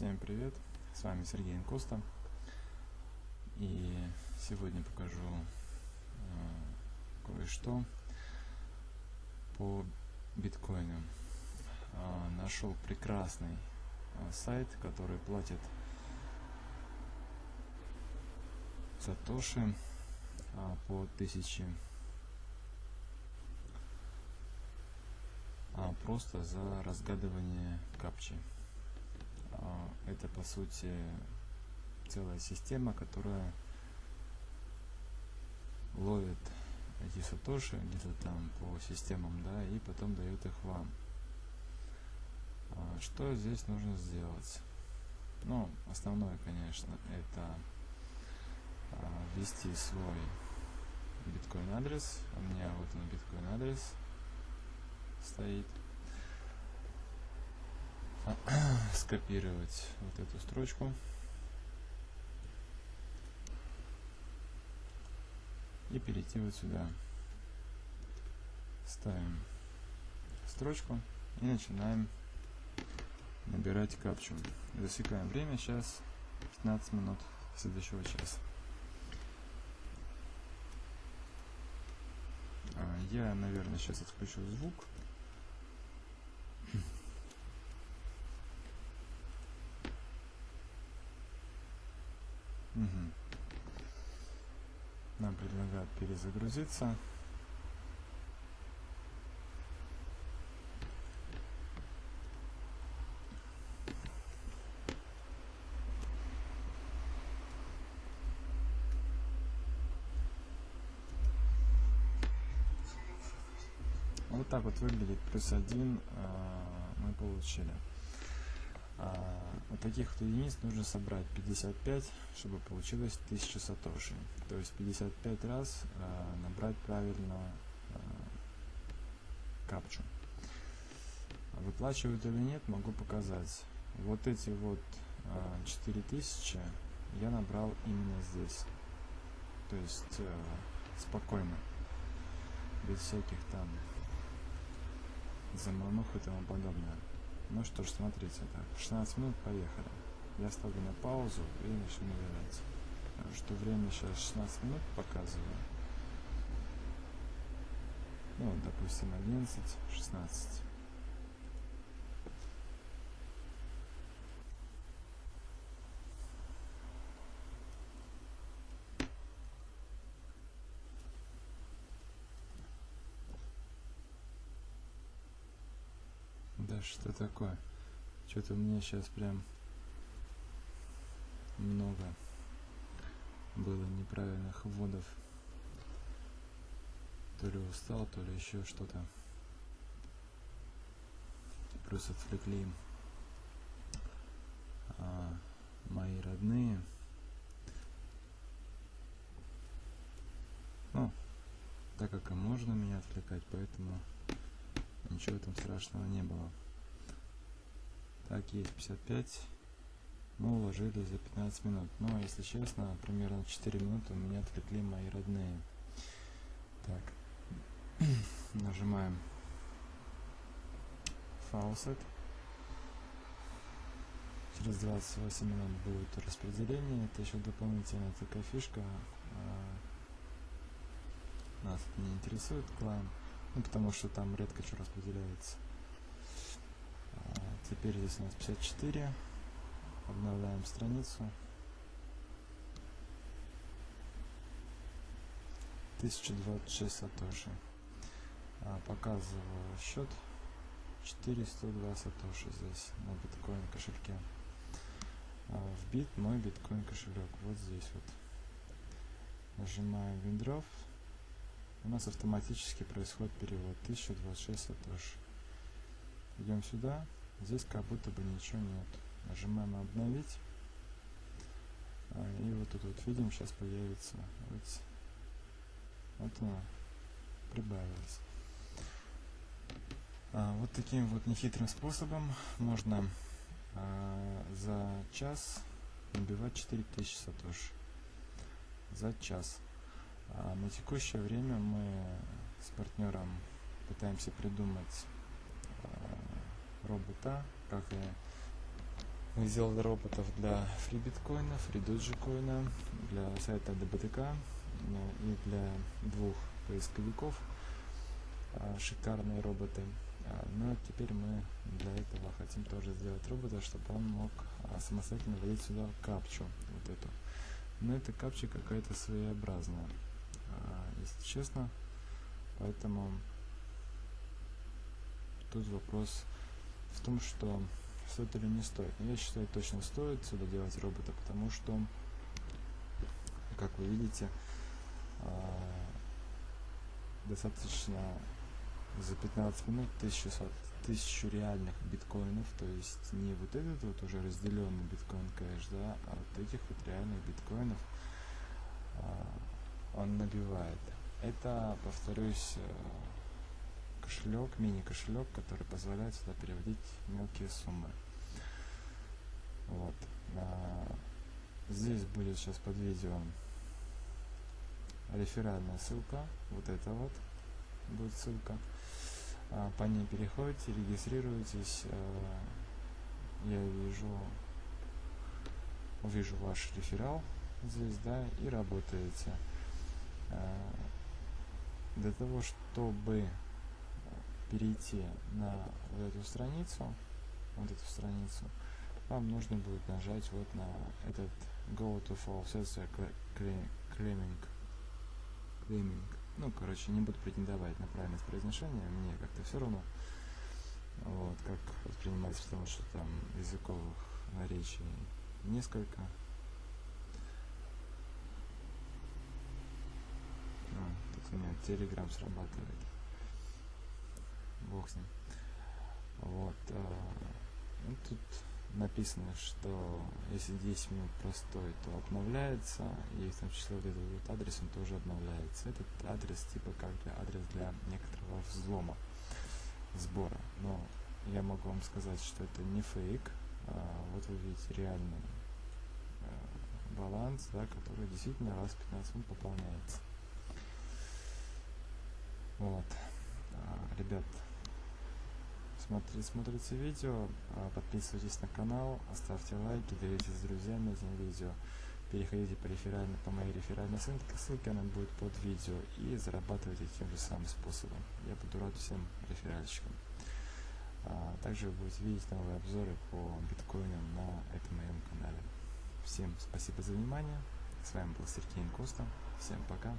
Всем привет, с вами Сергей Инкоста и сегодня покажу э, кое-что по биткоину. Э, нашел прекрасный э, сайт, который платит сатоши э, по 1000 а просто за разгадывание капчи. Это по сути целая система, которая ловит эти сатоши где-то там по системам, да, и потом дает их вам. А, что здесь нужно сделать? Ну, основное, конечно, это а, ввести свой биткоин адрес. У меня вот он биткоин адрес стоит. Скопировать вот эту строчку. И перейти вот сюда. Ставим строчку и начинаем набирать капчу. Засекаем время сейчас. 15 минут следующего часа. А, я наверное сейчас отключу звук Нам предлагают перезагрузиться. Вот так вот выглядит плюс один а, мы получили. А, таких вот единиц нужно собрать 55, чтобы получилось 1000 сатоши. То есть 55 раз а, набрать правильно а, капчу. Выплачивают или нет, могу показать. Вот эти вот 4000 я набрал именно здесь. То есть э, спокойно. Без всяких там заманух и тому подобное. Ну что ж, смотрите, так, 16 минут, поехали. Я ставлю на паузу и начну набирать. Что время сейчас 16 минут показываю. Ну, допустим, 11, 16. Да что такое? Что-то меня сейчас прям много было неправильных вводов. То ли устал, то ли еще что-то. Плюс отвлекли а, мои родные. Ну, так как и можно меня отвлекать, поэтому ничего там страшного не было. Так, есть 55. Мы уложились за 15 минут. Но, если честно, примерно 4 минуты у меня отвлекли мои родные. Так, нажимаем Faucet. Через 28 минут будет распределение. Это еще дополнительная такая фишка. А, нас не интересует клан. Ну, потому что там редко что распределяется. А, теперь здесь у нас 54. Обновляем страницу. 1026 сатоши. А, показываю счет. 402 сатоши здесь на биткоин кошельке. А, в бит мой биткоин кошелек. Вот здесь вот. Нажимаем Windrow у нас автоматически происходит перевод. 1026 сатош идем сюда. Здесь как будто бы ничего нет. Нажимаем обновить а, и вот тут вот видим сейчас появится. Вот, вот она прибавилась а, вот таким вот нехитрым способом можно а, за час набивать 4000 сатош за час а на текущее время мы с партнером пытаемся придумать э, робота, как и Мы сделали роботов для фрибиткоина, фридоджикоина, для сайта ДБТК и для двух поисковиков. А, шикарные роботы. А, но теперь мы для этого хотим тоже сделать робота, чтобы он мог а, самостоятельно вводить сюда капчу. Вот эту. Но эта капча какая-то своеобразная, если честно. Поэтому тут вопрос в том, что стоит или не стоит. Но я считаю, точно стоит сюда делать робота, потому что, как вы видите, достаточно за 15 минут 1000, 1000 реальных биткоинов, то есть не вот этот вот уже разделенный биткоин кэш, да, а вот этих вот реальных биткоинов а, он набивает. Это, повторюсь, э, кошелек, мини-кошелек, который позволяет сюда переводить мелкие суммы. Вот. А, здесь будет сейчас под видео реферальная ссылка, вот это вот будет ссылка. А, по ней переходите, регистрируетесь. А, я вижу, увижу ваш реферал здесь, да, и работаете. А, для того, чтобы перейти на вот эту страницу, вот эту страницу, вам нужно будет нажать вот на этот Go to Fall Sensor Claiming. Claiming ну, короче, не буду претендовать на правильность произношения, мне как-то все равно, вот, как воспринимается, потому что там языковых наречий несколько. Меня телеграм срабатывает. Бог с ним. Вот. А, ну, тут написано, что если 10 минут простой, то обновляется, и в том числе вот этот вот адрес, он тоже обновляется. Этот адрес типа как для адрес для некоторого взлома, сбора. Но я могу вам сказать, что это не фейк. А, вот вы видите реальный а, баланс, да, который действительно раз в 15 минут пополняется. Вот. А, ребят, смотрите, смотрите видео, а, подписывайтесь на канал, оставьте лайки, делитесь с друзьями этим видео. Переходите по, реферальной, по моей реферальной ссылке, ссылка она будет под видео и зарабатывайте тем же самым способом. Я буду рад всем реферальщикам. А, также вы будете видеть новые обзоры по биткоинам на этом моем канале. Всем спасибо за внимание. С вами был Сергей Коста. Всем пока.